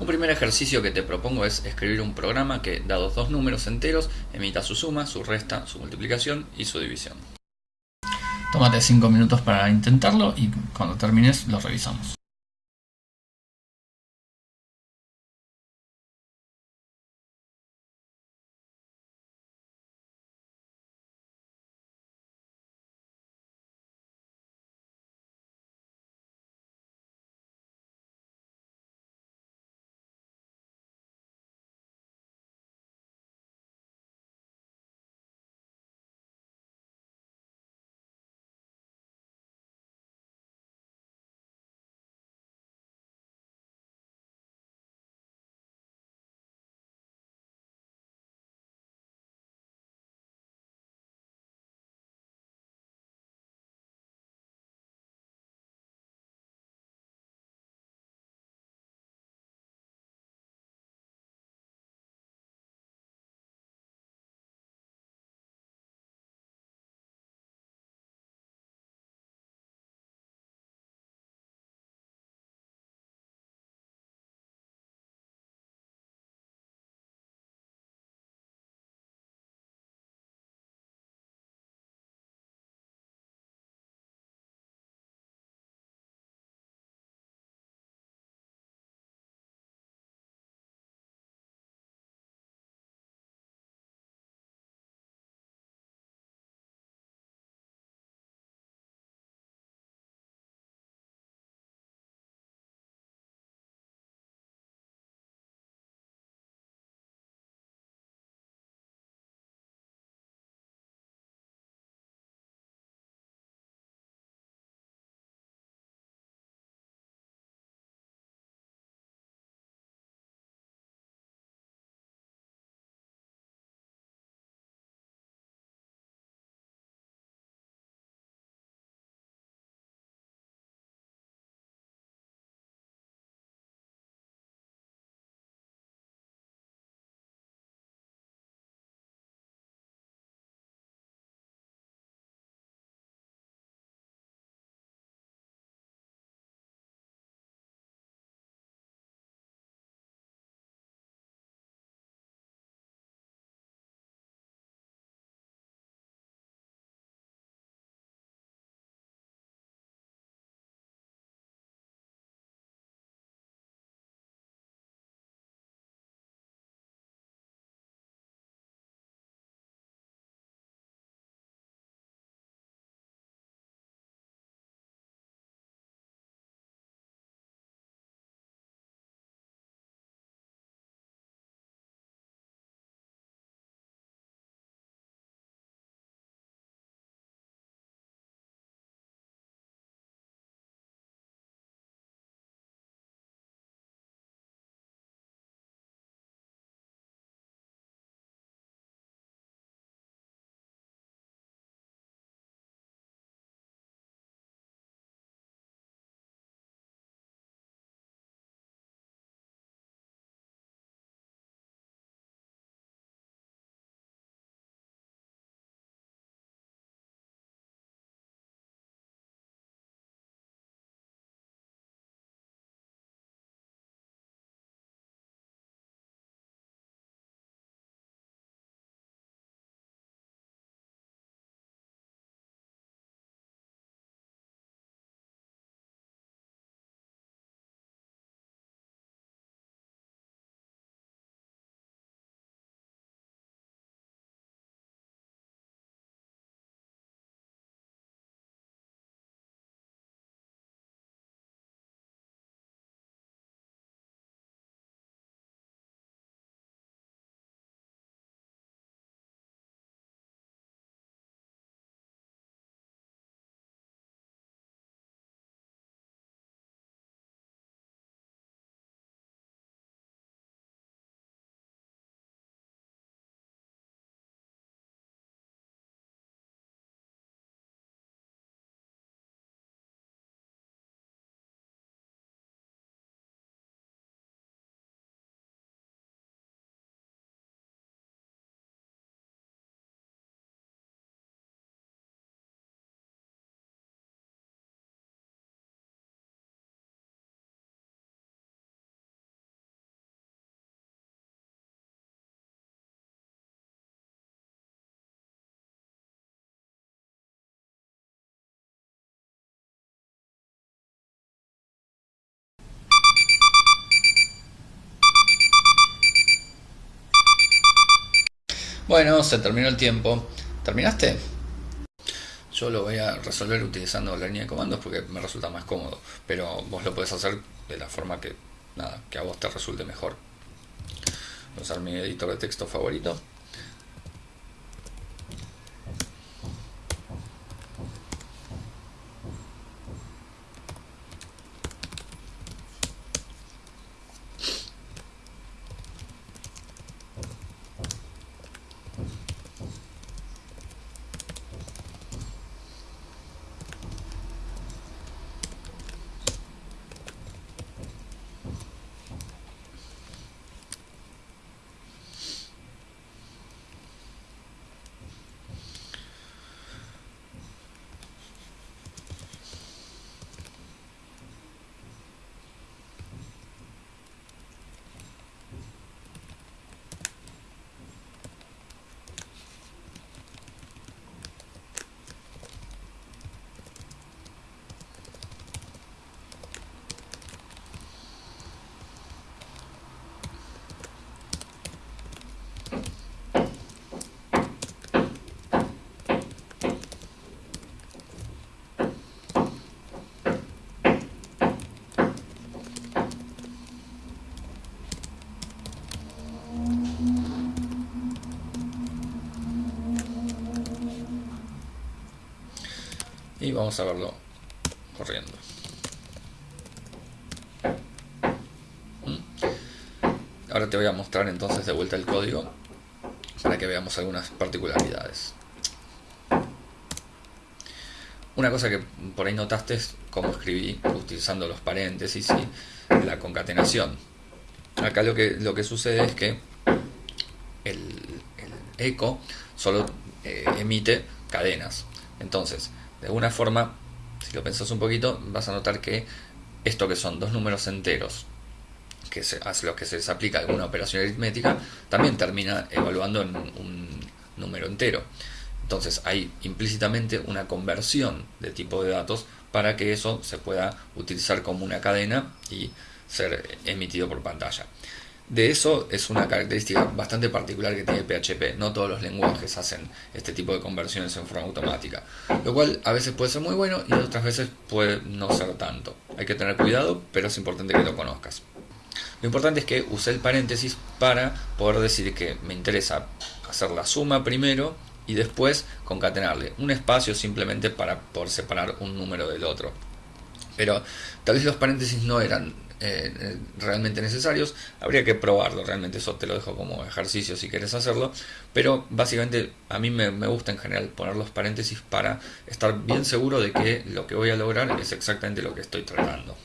Un primer ejercicio que te propongo es escribir un programa que, dados dos números enteros, emita su suma, su resta, su multiplicación y su división. Tómate 5 minutos para intentarlo y cuando termines lo revisamos. Bueno, se terminó el tiempo. ¿Terminaste? Yo lo voy a resolver utilizando la línea de comandos porque me resulta más cómodo, pero vos lo podés hacer de la forma que, nada, que a vos te resulte mejor. Voy a usar mi editor de texto favorito. Y vamos a verlo corriendo. ¿Mm? Ahora te voy a mostrar entonces de vuelta el código para que veamos algunas particularidades. Una cosa que por ahí notaste es cómo escribí utilizando los paréntesis y la concatenación. Acá lo que, lo que sucede es que el, eco solo eh, emite cadenas. Entonces, de alguna forma, si lo pensás un poquito, vas a notar que esto que son dos números enteros, que se, a los que se les aplica alguna operación aritmética, también termina evaluando en un número entero. Entonces hay implícitamente una conversión de tipo de datos para que eso se pueda utilizar como una cadena y ser emitido por pantalla. De eso es una característica bastante particular que tiene PHP. No todos los lenguajes hacen este tipo de conversiones en forma automática. Lo cual a veces puede ser muy bueno y otras veces puede no ser tanto. Hay que tener cuidado, pero es importante que lo conozcas. Lo importante es que use el paréntesis para poder decir que me interesa hacer la suma primero y después concatenarle un espacio simplemente para poder separar un número del otro. Pero tal vez los paréntesis no eran eh, realmente necesarios. Habría que probarlo, realmente eso te lo dejo como ejercicio si quieres hacerlo. Pero básicamente a mí me, me gusta en general poner los paréntesis para estar bien seguro de que lo que voy a lograr es exactamente lo que estoy tratando.